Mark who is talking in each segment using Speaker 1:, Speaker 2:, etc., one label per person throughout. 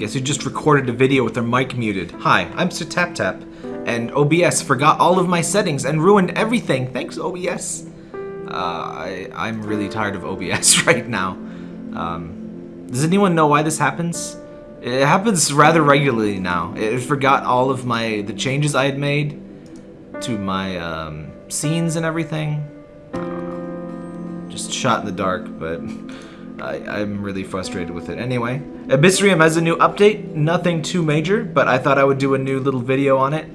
Speaker 1: Guess who just recorded a video with their mic muted? Hi, I'm Sir Tap Tap, and OBS forgot all of my settings and ruined everything. Thanks, OBS. Uh, I, I'm really tired of OBS right now. Um, does anyone know why this happens? It happens rather regularly now. It forgot all of my the changes I had made to my um, scenes and everything. I don't know. Just shot in the dark, but I, am really frustrated with it. Anyway, Abyssrium has a new update. Nothing too major, but I thought I would do a new little video on it.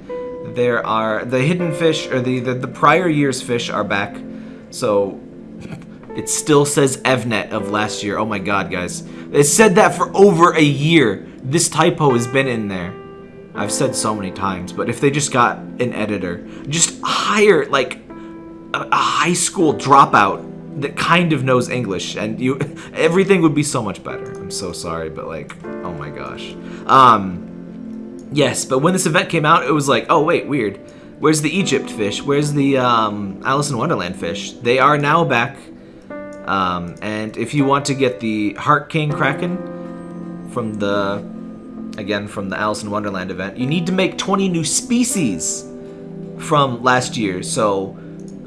Speaker 1: There are the hidden fish, or the, the, the prior year's fish are back. So it still says Evnet of last year. Oh my god, guys. It said that for over a year. This typo has been in there. I've said so many times, but if they just got an editor, just hire like a, a high school dropout that kind of knows English, and you everything would be so much better. I'm so sorry, but like, oh my gosh. Um, yes, but when this event came out, it was like, oh wait, weird. Where's the Egypt fish? Where's the um, Alice in Wonderland fish? They are now back. Um, and if you want to get the Heart King Kraken from the, again, from the Alice in Wonderland event, you need to make 20 new species from last year. So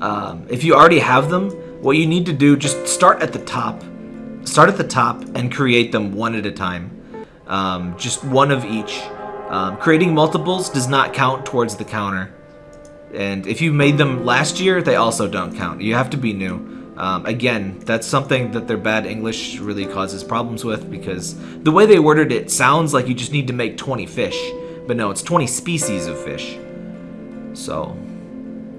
Speaker 1: um, if you already have them, what you need to do, just start at the top. Start at the top and create them one at a time. Um, just one of each. Um, creating multiples does not count towards the counter. And if you made them last year, they also don't count. You have to be new. Um, again, that's something that their bad English really causes problems with because the way they worded it sounds like you just need to make 20 fish. But no, it's 20 species of fish. So,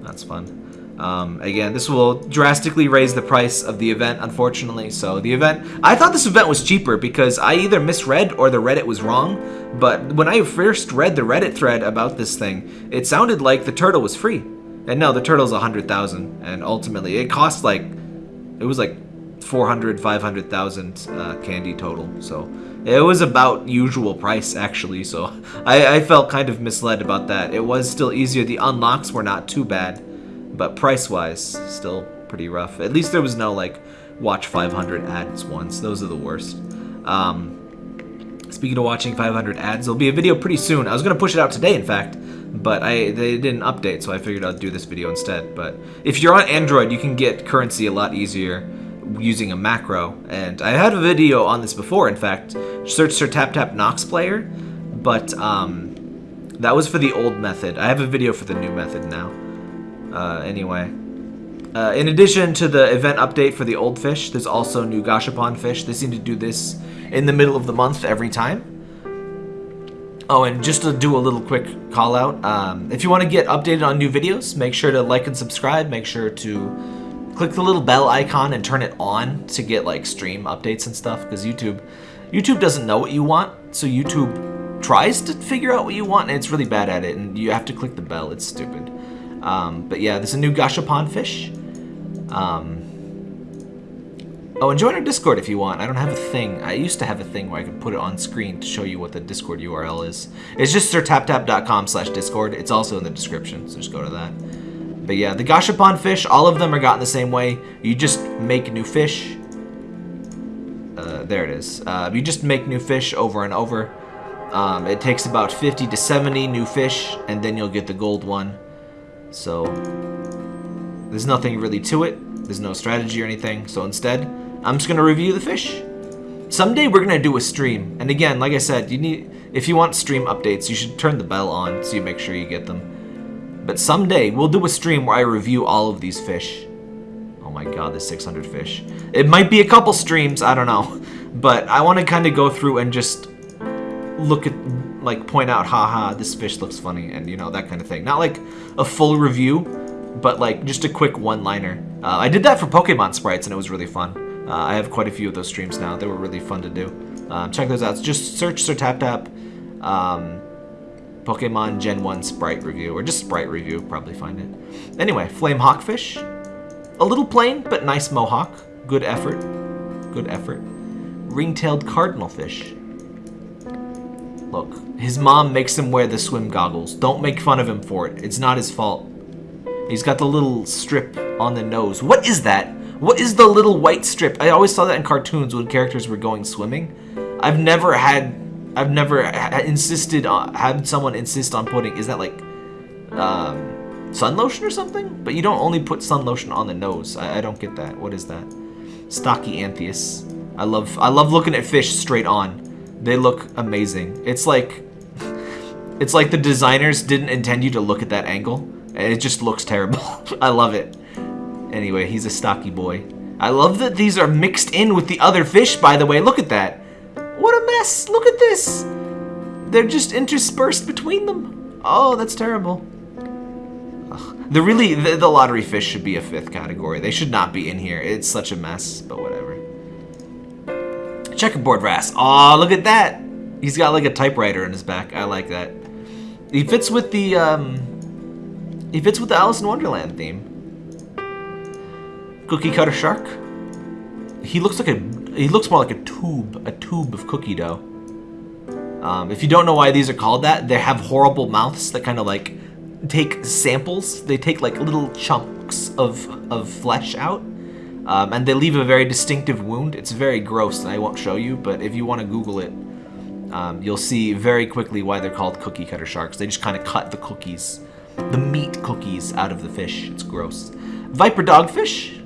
Speaker 1: that's fun. Um, again, this will drastically raise the price of the event, unfortunately. So the event, I thought this event was cheaper because I either misread or the Reddit was wrong. But when I first read the Reddit thread about this thing, it sounded like the turtle was free. And no, the turtle's 100,000. And ultimately, it cost like, it was like 400, 500,000 uh, candy total. So it was about usual price actually. So I, I felt kind of misled about that. It was still easier. The unlocks were not too bad but price-wise, still pretty rough. At least there was no, like, watch 500 ads once. Those are the worst. Um, speaking of watching 500 ads, there'll be a video pretty soon. I was going to push it out today, in fact, but I they didn't update, so I figured I'd do this video instead. But if you're on Android, you can get currency a lot easier using a macro. And I had a video on this before, in fact. Search Sir Tap Tap Nox Player, but um, that was for the old method. I have a video for the new method now. Uh, anyway. Uh, in addition to the event update for the old fish, there's also new Gashapon fish. They seem to do this in the middle of the month every time. Oh, and just to do a little quick call out, um, if you want to get updated on new videos, make sure to like and subscribe. Make sure to click the little bell icon and turn it on to get like stream updates and stuff because YouTube, YouTube doesn't know what you want, so YouTube tries to figure out what you want and it's really bad at it and you have to click the bell. It's stupid. Um, but yeah, there's a new Gashapon fish. Um, oh, and join our Discord if you want. I don't have a thing. I used to have a thing where I could put it on screen to show you what the Discord URL is. It's just sirtaptap.com slash Discord. It's also in the description, so just go to that. But yeah, the Gashapon fish, all of them are gotten the same way. You just make new fish. Uh, there it is. Uh, you just make new fish over and over. Um, it takes about 50 to 70 new fish, and then you'll get the gold one. So there's nothing really to it. There's no strategy or anything. So instead, I'm just going to review the fish. Someday we're going to do a stream. And again, like I said, you need if you want stream updates, you should turn the bell on so you make sure you get them. But someday we'll do a stream where I review all of these fish. Oh my god, there's 600 fish. It might be a couple streams, I don't know. But I want to kind of go through and just look at like point out, haha, this fish looks funny, and you know, that kind of thing. Not like a full review, but like just a quick one-liner. Uh, I did that for Pokemon sprites, and it was really fun. Uh, I have quite a few of those streams now. They were really fun to do. Um, check those out. Just search Sir Tap Tap um, Pokemon Gen 1 sprite review, or just sprite review, probably find it. Anyway, Flame Hawkfish. A little plain, but nice mohawk. Good effort. Good effort. Ring-tailed Cardinalfish. Look, his mom makes him wear the swim goggles. Don't make fun of him for it. It's not his fault. He's got the little strip on the nose. What is that? What is the little white strip? I always saw that in cartoons when characters were going swimming. I've never had I've never insisted on had someone insist on putting. Is that like um, sun lotion or something? But you don't only put sun lotion on the nose. I, I don't get that. What is that? Stocky Anthias. I love I love looking at fish straight on. They look amazing. It's like it's like the designers didn't intend you to look at that angle. It just looks terrible. I love it. Anyway, he's a stocky boy. I love that these are mixed in with the other fish, by the way. Look at that. What a mess. Look at this. They're just interspersed between them. Oh, that's terrible. Ugh. The really, the, the lottery fish should be a fifth category. They should not be in here. It's such a mess, but whatever. Checkerboard wrasse. Oh, look at that. He's got like a typewriter in his back. I like that. He fits with the, um, he fits with the Alice in Wonderland theme. Cookie cutter shark. He looks like a, he looks more like a tube, a tube of cookie dough. Um, if you don't know why these are called that, they have horrible mouths that kind of like take samples. They take like little chunks of, of flesh out. Um, and they leave a very distinctive wound. It's very gross, and I won't show you, but if you want to Google it, um, you'll see very quickly why they're called cookie cutter sharks. They just kind of cut the cookies, the meat cookies out of the fish. It's gross. Viper dogfish.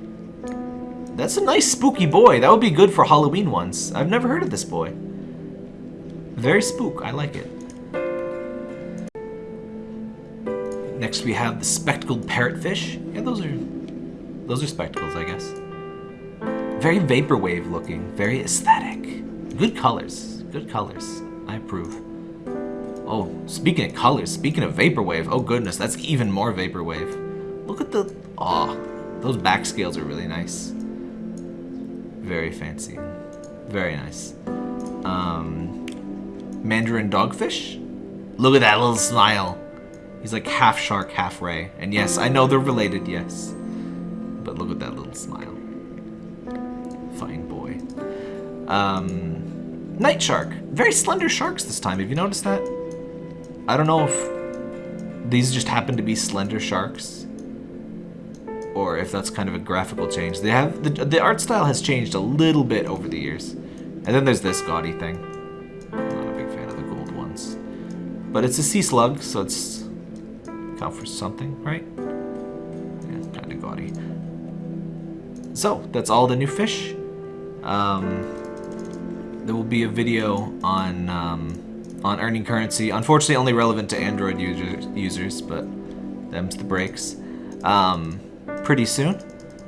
Speaker 1: That's a nice spooky boy. That would be good for Halloween ones. I've never heard of this boy. Very spook. I like it. Next we have the spectacled parrotfish. Yeah, those are those are spectacles, I guess. Very vaporwave looking. Very aesthetic. Good colors. Good colors. I approve. Oh, speaking of colors, speaking of Vaporwave, oh goodness, that's even more Vaporwave. Look at the... Aw, oh, those back scales are really nice. Very fancy. Very nice. Um, Mandarin Dogfish? Look at that little smile. He's like half shark, half ray. And yes, I know they're related, yes. But look at that little smile. Fine boy. Um, Night shark. Very slender sharks this time. Have you noticed that? I don't know if these just happen to be slender sharks or if that's kind of a graphical change. They have the, the art style has changed a little bit over the years. And then there's this gaudy thing. I'm not a big fan of the gold ones. But it's a sea slug, so it's count for something, right? Yeah, kind of gaudy. So, that's all the new fish. Um, there will be a video on um, on earning currency. Unfortunately, only relevant to Android users, users but them's the breaks. Um, pretty soon.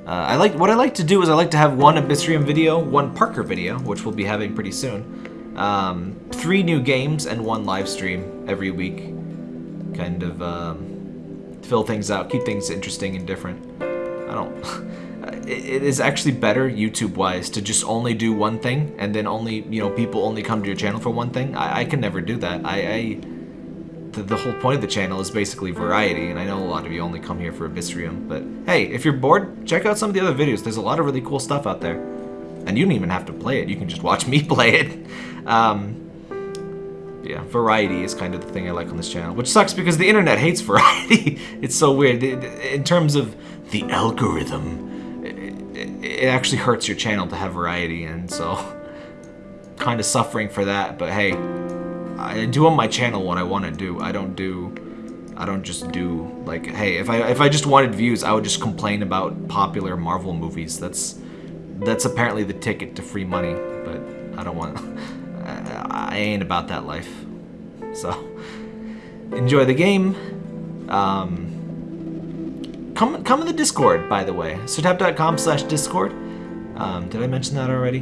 Speaker 1: Uh, I like what I like to do is I like to have one Abyssrium video, one Parker video, which we'll be having pretty soon. Um, three new games and one live stream every week. Kind of um, fill things out, keep things interesting and different. I don't. it is actually better YouTube-wise to just only do one thing and then only, you know, people only come to your channel for one thing. I, I can never do that. I, I the, the, whole point of the channel is basically variety, and I know a lot of you only come here for Abyssrium, but hey, if you're bored, check out some of the other videos. There's a lot of really cool stuff out there. And you don't even have to play it. You can just watch me play it. Um, yeah, variety is kind of the thing I like on this channel, which sucks because the internet hates variety. it's so weird. In terms of the algorithm, it actually hurts your channel to have variety, and so kind of suffering for that. But hey, I do on my channel what I want to do. I don't do, I don't just do like, hey, if I if I just wanted views, I would just complain about popular Marvel movies. That's that's apparently the ticket to free money. But I don't want. I ain't about that life. So enjoy the game. Um, come come in the Discord, by the way. Sirtap.com slash Discord. Um, did I mention that already?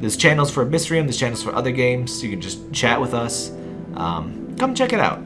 Speaker 1: There's channels for Abyssrium, there's channels for other games. You can just chat with us. Um, come check it out.